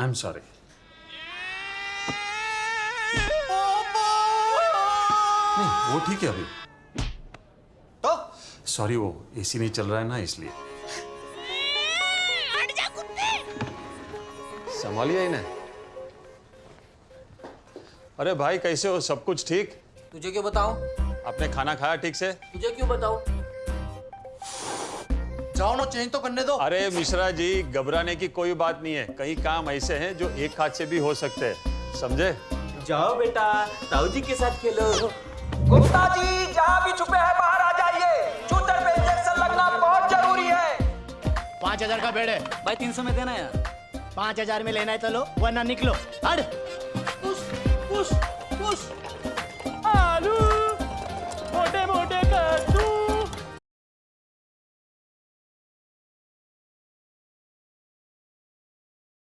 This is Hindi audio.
आई एम सॉरी नहीं वो ठीक है अभी। तो? सॉरी वो एसी नहीं चल रहा है ना इसलिए। संभालिए इन्हें। अरे भाई कैसे हो? सब कुछ ठीक? तुझे क्यों बताऊँ? आपने खाना खाया ठीक से? तुझे क्यों बताऊँ? जाओ ना चेंज तो करने दो। अरे मिश्रा जी घबराने की कोई बात नहीं है। कई काम ऐसे हैं जो एक हाथ से भी हो सकते हैं। समझे? जाओ बेटा ताऊ जी के साथ खेलो। गुप्ता जी जहाँ भी छुपे हैं बाहर आ जाइए। चूतर पे इंजेक्शन लगना बहुत ज़रूरी है। पाँच हज़ार का बेड है। भाई तीन सौ में देना यार। पाँच हज़ार में लेना है तो लो वरना निकलो। हट